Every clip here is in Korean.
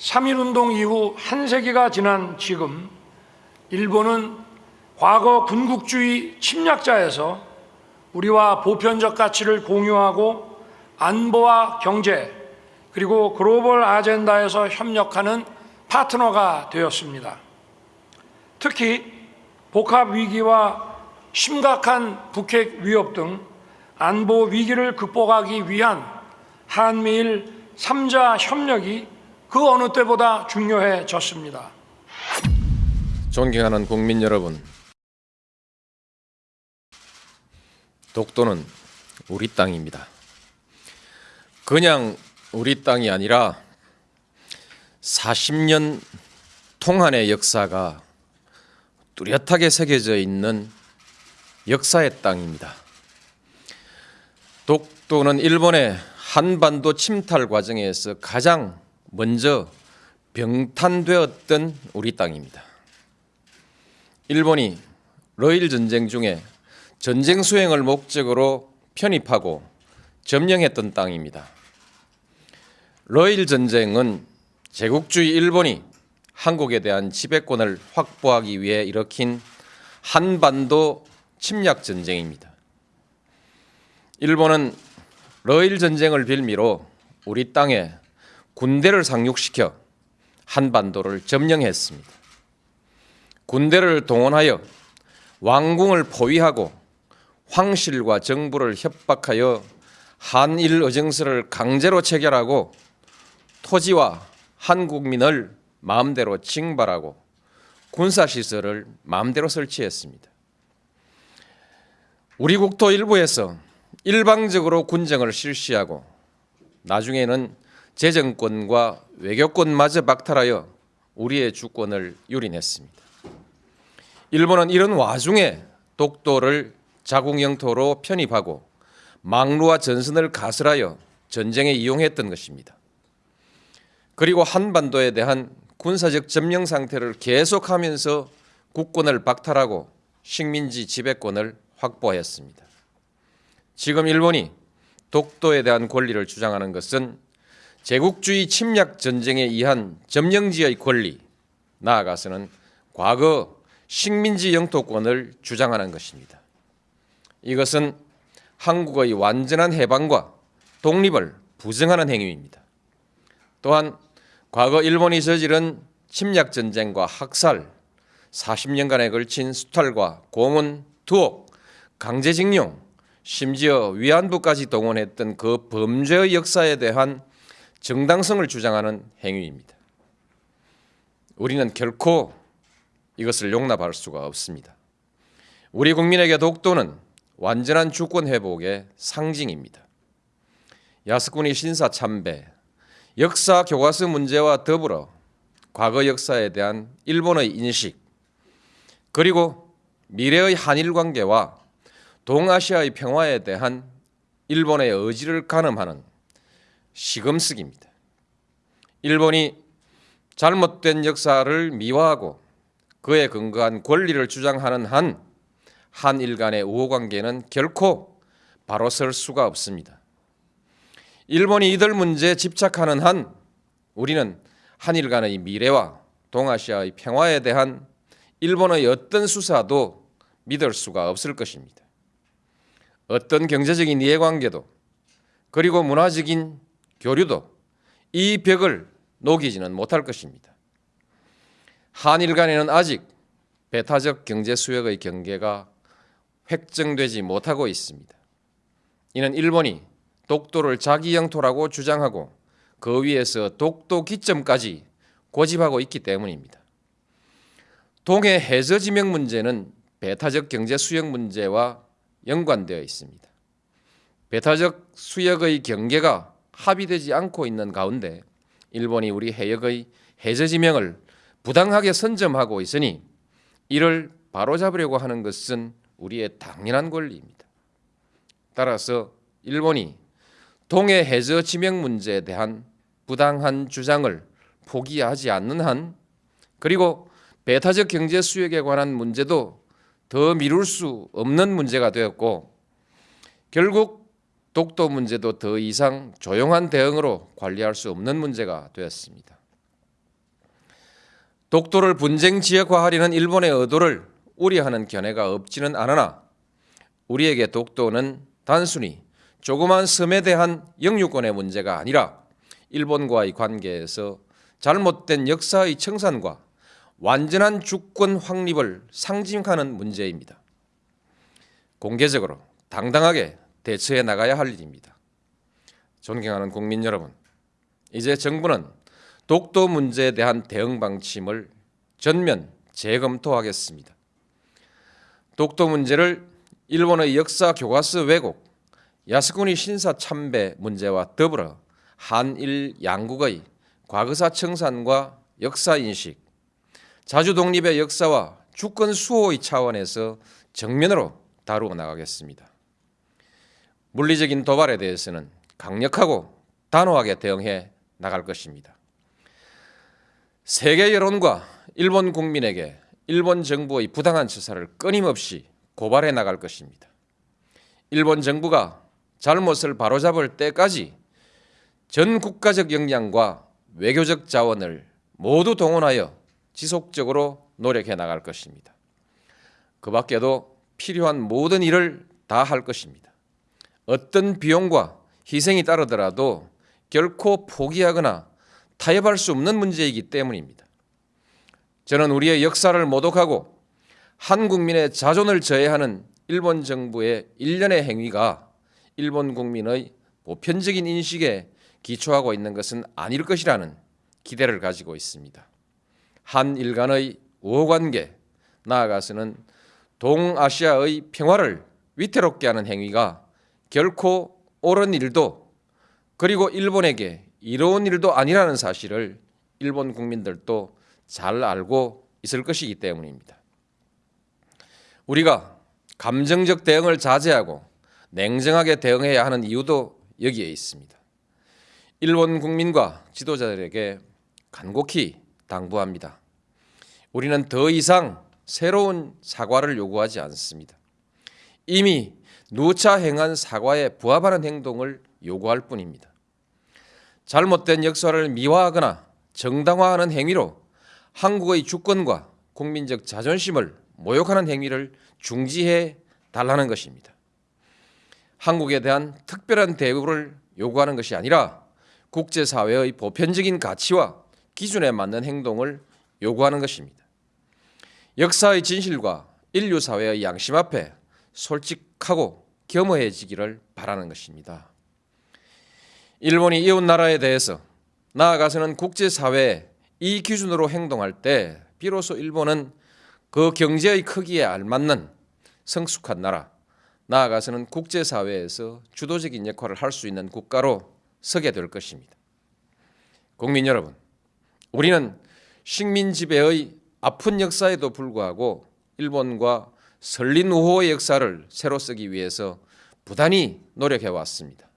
3.1운동 이후 한 세기가 지난 지금 일본은 과거 군국주의 침략자에서 우리와 보편적 가치를 공유하고 안보와 경제 그리고 글로벌 아젠다에서 협력하는 파트너가 되었습니다. 특히 복합 위기와 심각한 북핵 위협 등 안보 위기를 극복하기 위한 한미일 3자 협력이 그 어느 때보다 중요해졌습니다. 존경하는 국민 여러분, 독도는 우리 땅입니다. 그냥 우리 땅이 아니라 40년 통한의 역사가 뚜렷하게 새겨져 있는 역사의 땅입니다. 독도는 일본의 한반도 침탈 과정에서 가장 먼저 병탄되었던 우리 땅입니다. 일본이 러일 전쟁 중에 전쟁 수행을 목적으로 편입하고 점령했던 땅입니다. 러일 전쟁은 제국주의 일본이 한국에 대한 지배권을 확보하기 위해 일으킨 한반도 침략 전쟁입니다. 일본은 러일 전쟁을 빌미로 우리 땅에 군대를 상륙시켜 한반도를 점령했습니다. 군대를 동원하여 왕궁을 포위하고 황실과 정부를 협박하여 한일 의정서를 강제로 체결하고 토지와 한국민을 마음대로 징발하고 군사시설을 마음대로 설치했습니다. 우리 국토 일부에서 일방적으로 군정을 실시하고 나중에는 재정권과 외교권마저 박탈하여 우리의 주권을 유린했습니다. 일본은 이런 와중에 독도를 자국 영토로 편입하고 망루와 전선을 가설하여 전쟁에 이용했던 것입니다. 그리고 한반도에 대한 군사적 점령 상태를 계속하면서 국권을 박탈하고 식민지 지배권을 확보하였습니다. 지금 일본이 독도에 대한 권리를 주장하는 것은 제국주의 침략 전쟁에 의한 점령지의 권리, 나아가서는 과거 식민지 영토권을 주장하는 것입니다. 이것은 한국의 완전한 해방과 독립을 부정하는 행위입니다. 또한 과거 일본이 저지른 침략 전쟁과 학살, 40년간에 걸친 수탈과 고문, 투옥, 강제징용, 심지어 위안부까지 동원했던 그 범죄의 역사에 대한 정당성을 주장하는 행위입니다. 우리는 결코 이것을 용납할 수가 없습니다. 우리 국민에게 독도는 완전한 주권 회복의 상징입니다. 야스쿠니 신사 참배, 역사 교과서 문제와 더불어 과거 역사에 대한 일본의 인식, 그리고 미래의 한일 관계와 동아시아의 평화에 대한 일본의 의지를 가늠하는 시금석입니다. 일본이 잘못된 역사를 미화하고 그에 근거한 권리를 주장하는 한 한일 간의 우호관계는 결코 바로 설 수가 없습니다. 일본이 이들 문제에 집착하는 한 우리는 한일 간의 미래와 동아시아의 평화에 대한 일본의 어떤 수사도 믿을 수가 없을 것입니다. 어떤 경제적인 이해관계도 그리고 문화적인 교류도 이 벽을 녹이지는 못할 것입니다. 한일 간에는 아직 배타적 경제 수역의 경계가 획정되지 못하고 있습니다. 이는 일본이 독도를 자기 영토라고 주장하고 그 위에서 독도 기점까지 고집하고 있기 때문입니다. 동해 해저 지명 문제는 배타적 경제 수역 문제와 연관되어 있습니다. 배타적 수역의 경계가 합의되지 않고 있는 가운데 일본이 우리 해역의 해저 지명을 부당하게 선점하고 있으니 이를 바로잡으려고 하는 것은 우리의 당연한 권리입니다. 따라서 일본이 동해 해저 지명 문제에 대한 부당한 주장을 포기하지 않는 한 그리고 배타적 경제 수역에 관한 문제도 더 미룰 수 없는 문제가 되었고 결국 독도 문제도 더 이상 조용한 대응으로 관리할 수 없는 문제가 되었습니다. 독도를 분쟁 지역화하려는 일본의 의도를 우려하는 견해가 없지는 않으나 우리에게 독도는 단순히 조그만 섬에 대한 영유권의 문제가 아니라 일본과의 관계에서 잘못된 역사의 청산과 완전한 주권 확립을 상징하는 문제입니다. 공개적으로 당당하게 대처해 나가야 할 일입니다. 존경하는 국민 여러분, 이제 정부는 독도 문제에 대한 대응 방침을 전면 재검토하겠습니다. 독도 문제를 일본의 역사 교과서 왜곡, 야스쿠니 신사 참배 문제와 더불어 한일 양국의 과거사 청산과 역사 인식, 자주 독립의 역사와 주권 수호의 차원에서 정면으로 다루어 나가겠습니다. 물리적인 도발에 대해서는 강력하고 단호하게 대응해 나갈 것입니다. 세계 여론과 일본 국민에게 일본 정부의 부당한 처사를 끊임없이 고발해 나갈 것입니다. 일본 정부가 잘못을 바로잡을 때까지 전 국가적 역량과 외교적 자원을 모두 동원하여 지속적으로 노력해 나갈 것입니다. 그 밖에도 필요한 모든 일을 다 할 것입니다. 어떤 비용과 희생이 따르더라도 결코 포기하거나 타협할 수 없는 문제이기 때문입니다. 저는 우리의 역사를 모독하고 한 국민의 자존을 저해하는 일본 정부의 일련의 행위가 일본 국민의 보편적인 인식에 기초하고 있는 것은 아닐 것이라는 기대를 가지고 있습니다. 한일 간의 우호관계, 나아가서는 동아시아의 평화를 위태롭게 하는 행위가 결코 옳은 일도 그리고 일본에게 이로운 일도 아니라는 사실을 일본 국민들도 잘 알고 있을 것이기 때문입니다. 우리가 감정적 대응을 자제하고 냉정하게 대응해야 하는 이유도 여기에 있습니다. 일본 국민과 지도자들에게 간곡히 당부합니다. 우리는 더 이상 새로운 사과를 요구하지 않습니다. 이미 누차 행한 사과에 부합하는 행동을 요구할 뿐입니다. 잘못된 역사를 미화하거나 정당화하는 행위로 한국의 주권과 국민적 자존심을 모욕하는 행위를 중지해 달라는 것입니다. 한국에 대한 특별한 대우를 요구하는 것이 아니라 국제사회의 보편적인 가치와 기준에 맞는 행동을 요구하는 것입니다. 역사의 진실과 인류 사회의 양심 앞에 솔직하고 겸허해지기를 바라는 것입니다. 일본이 이웃 나라에 대해서 나아가서는 국제사회에 이 기준으로 행동할 때 비로소 일본은 그 경제의 크기에 알맞는 성숙한 나라, 나아가서는 국제사회에서 주도적인 역할을 할 수 있는 국가로 서게 될 것입니다. 국민 여러분, 우리는 식민 지배의 아픈 역사에도 불구하고 일본과 설린 우호의 역사를 새로 쓰기 위해서 부단히 노력해 왔습니다.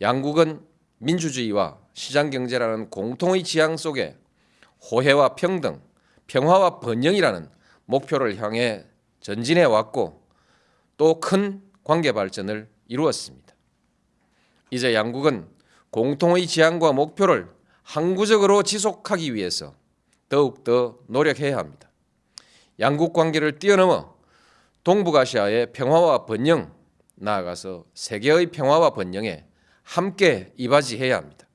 양국은 민주주의와 시장 경제라는 공통의 지향 속에 호혜와 평등, 평화와 번영이라는 목표를 향해 전진해 왔고 또 큰 관계 발전을 이루었습니다. 이제 양국은 공통의 지향과 목표를 항구적으로 지속하기 위해서 더욱더 노력해야 합니다. 양국 관계를 뛰어넘어 동북아시아의 평화와 번영, 나아가서 세계의 평화와 번영에 함께 이바지해야 합니다.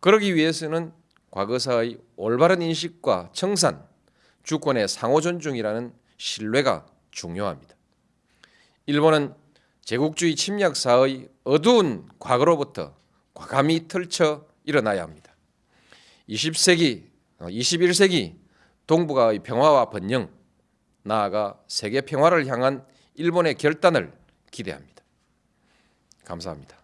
그러기 위해서는 과거사의 올바른 인식과 청산, 주권의 상호 존중이라는 신뢰가 중요합니다. 일본은 제국주의 침략사의 어두운 과거로부터 과감히 털쳐 일어나야 합니다. 20세기, 21세기 동북아의 평화와 번영, 나아가 세계 평화를 향한 일본의 결단을 기대합니다. 감사합니다.